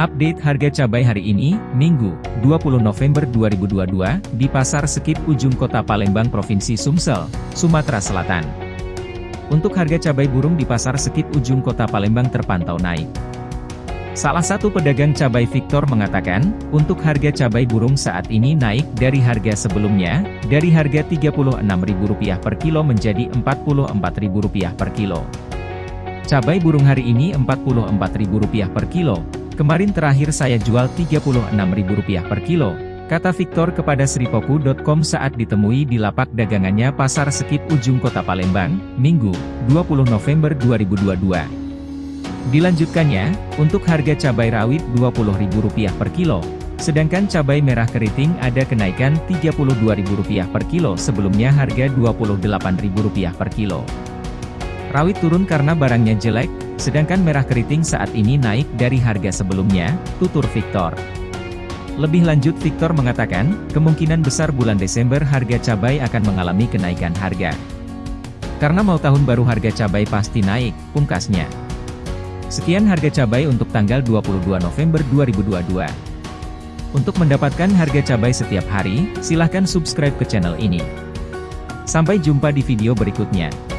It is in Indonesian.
Update harga cabai hari ini, Minggu, 20 November 2022, di Pasar Sekip Ujung Kota Palembang Provinsi Sumsel, Sumatera Selatan. Untuk harga cabai burung di Pasar Sekip Ujung Kota Palembang terpantau naik. Salah satu pedagang cabai Victor mengatakan, untuk harga cabai burung saat ini naik dari harga sebelumnya, dari harga Rp36.000 per kilo menjadi Rp44.000 per kilo. Cabai burung hari ini Rp44.000 per kilo, Kemarin terakhir saya jual Rp36.000 per kilo, kata Victor kepada Sripoku.com saat ditemui di lapak dagangannya Pasar Sekip Ujung Kota Palembang, Minggu, 20 November 2022. Dilanjutkannya, untuk harga cabai rawit Rp20.000 per kilo, sedangkan cabai merah keriting ada kenaikan Rp32.000 per kilo sebelumnya harga Rp28.000 per kilo. Rawit turun karena barangnya jelek, Sedangkan merah keriting saat ini naik dari harga sebelumnya, tutur Victor. Lebih lanjut Victor mengatakan, kemungkinan besar bulan Desember harga cabai akan mengalami kenaikan harga. Karena mau tahun baru harga cabai pasti naik, pungkasnya. Sekian harga cabai untuk tanggal 22 November 2022. Untuk mendapatkan harga cabai setiap hari, silahkan subscribe ke channel ini. Sampai jumpa di video berikutnya.